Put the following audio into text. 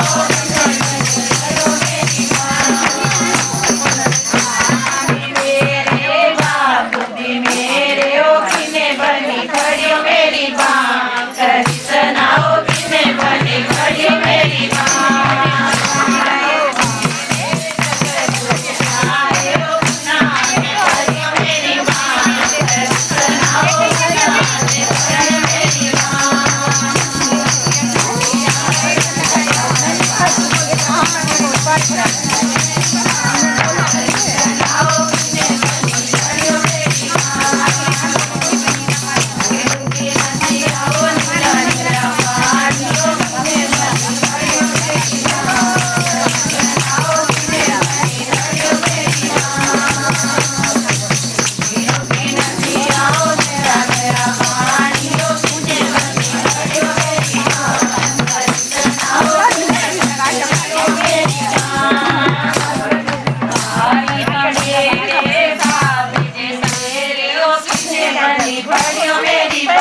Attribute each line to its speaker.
Speaker 1: Oh,